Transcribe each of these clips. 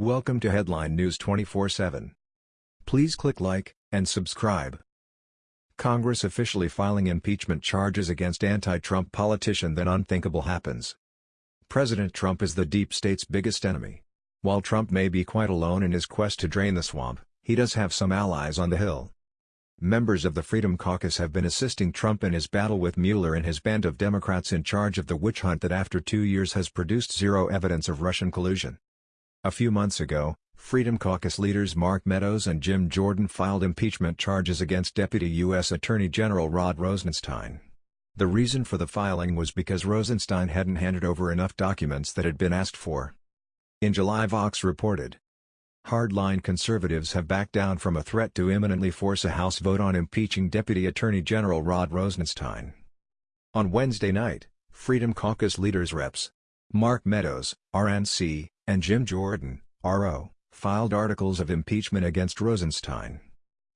Welcome to Headline News 24/7. Please click like and subscribe. Congress officially filing impeachment charges against anti-Trump politician then unthinkable happens. President Trump is the deep state's biggest enemy. While Trump may be quite alone in his quest to drain the swamp, he does have some allies on the Hill. Members of the Freedom Caucus have been assisting Trump in his battle with Mueller and his band of Democrats in charge of the witch hunt that after two years has produced zero evidence of Russian collusion. A few months ago, Freedom Caucus leaders Mark Meadows and Jim Jordan filed impeachment charges against Deputy U.S. Attorney General Rod Rosenstein. The reason for the filing was because Rosenstein hadn't handed over enough documents that had been asked for. In July Vox reported, Hardline conservatives have backed down from a threat to imminently force a House vote on impeaching Deputy Attorney General Rod Rosenstein. On Wednesday night, Freedom Caucus leaders Reps. Mark Meadows, RNC, and Jim Jordan, RO, filed articles of impeachment against Rosenstein.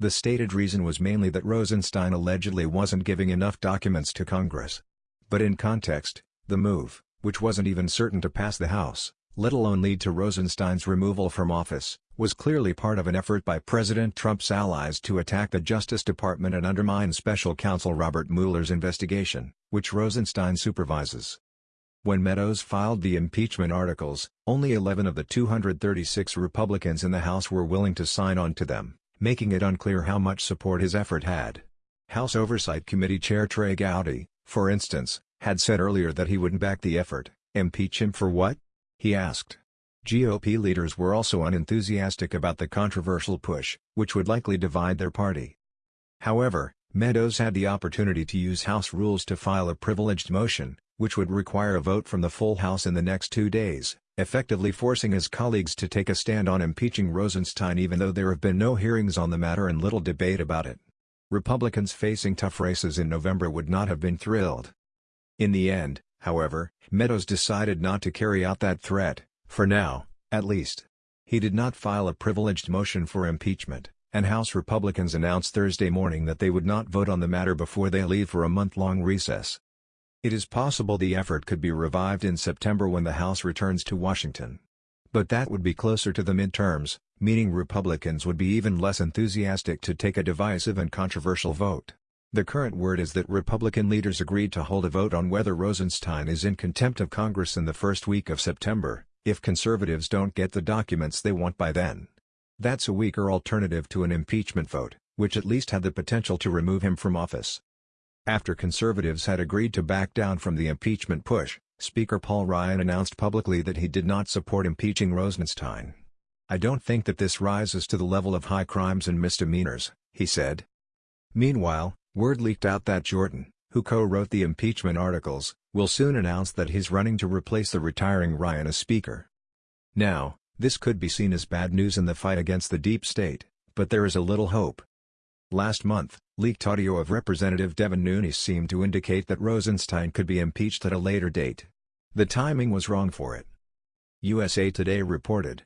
The stated reason was mainly that Rosenstein allegedly wasn't giving enough documents to Congress. But in context, the move, which wasn't even certain to pass the House, let alone lead to Rosenstein's removal from office, was clearly part of an effort by President Trump's allies to attack the Justice Department and undermine Special Counsel Robert Mueller's investigation, which Rosenstein supervises. When Meadows filed the impeachment articles, only 11 of the 236 Republicans in the House were willing to sign on to them, making it unclear how much support his effort had. House Oversight Committee Chair Trey Gowdy, for instance, had said earlier that he wouldn't back the effort. Impeach him for what? He asked. GOP leaders were also unenthusiastic about the controversial push, which would likely divide their party. However, Meadows had the opportunity to use House rules to file a privileged motion, which would require a vote from the full House in the next two days, effectively forcing his colleagues to take a stand on impeaching Rosenstein even though there have been no hearings on the matter and little debate about it. Republicans facing tough races in November would not have been thrilled. In the end, however, Meadows decided not to carry out that threat, for now, at least. He did not file a privileged motion for impeachment, and House Republicans announced Thursday morning that they would not vote on the matter before they leave for a month-long recess. It is possible the effort could be revived in September when the House returns to Washington. But that would be closer to the midterms, meaning Republicans would be even less enthusiastic to take a divisive and controversial vote. The current word is that Republican leaders agreed to hold a vote on whether Rosenstein is in contempt of Congress in the first week of September, if conservatives don't get the documents they want by then. That's a weaker alternative to an impeachment vote, which at least had the potential to remove him from office. After conservatives had agreed to back down from the impeachment push, Speaker Paul Ryan announced publicly that he did not support impeaching Rosenstein. I don't think that this rises to the level of high crimes and misdemeanors, he said. Meanwhile, word leaked out that Jordan, who co-wrote the impeachment articles, will soon announce that he's running to replace the retiring Ryan as Speaker. Now, this could be seen as bad news in the fight against the deep state, but there is a little hope. Last month, leaked audio of Representative Devin Nunes seemed to indicate that Rosenstein could be impeached at a later date. The timing was wrong for it. USA Today reported.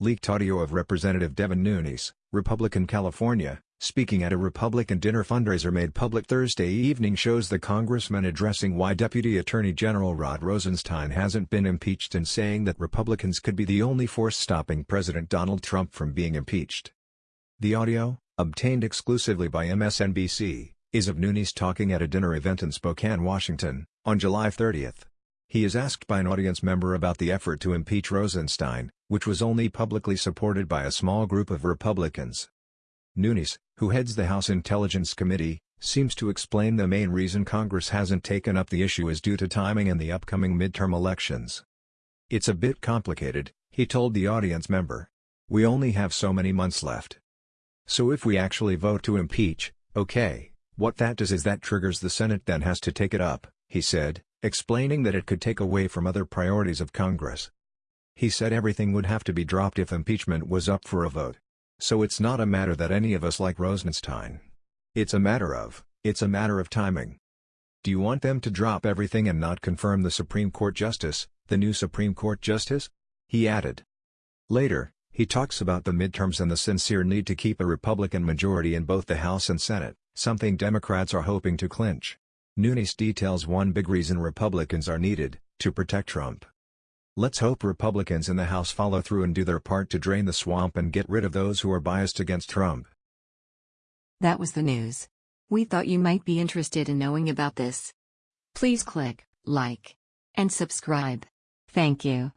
Leaked audio of Representative Devin Nunes, Republican California, speaking at a Republican dinner fundraiser made public Thursday evening shows the congressman addressing why Deputy Attorney General Rod Rosenstein hasn't been impeached and saying that Republicans could be the only force stopping President Donald Trump from being impeached. The audio, obtained exclusively by MSNBC, is of Nunes talking at a dinner event in Spokane, Washington, on July 30. He is asked by an audience member about the effort to impeach Rosenstein, which was only publicly supported by a small group of Republicans. Nunes, who heads the House Intelligence Committee, seems to explain the main reason Congress hasn't taken up the issue is due to timing and the upcoming midterm elections. It's a bit complicated, he told the audience member. We only have so many months left. So if we actually vote to impeach, okay, what that does is that triggers the Senate then has to take it up, he said, explaining that it could take away from other priorities of Congress. He said everything would have to be dropped if impeachment was up for a vote. So it's not a matter that any of us like Rosenstein. It's a matter of, it's a matter of timing. Do you want them to drop everything and not confirm the Supreme Court Justice, the new Supreme Court Justice? He added. Later, he talks about the midterms and the sincere need to keep a Republican majority in both the House and Senate, something Democrats are hoping to clinch. Nunes details one big reason Republicans are needed, to protect Trump. Let's hope Republicans in the House follow through and do their part to drain the swamp and get rid of those who are biased against Trump. That was the news. We thought you might be interested in knowing about this. Please click like and subscribe. Thank you.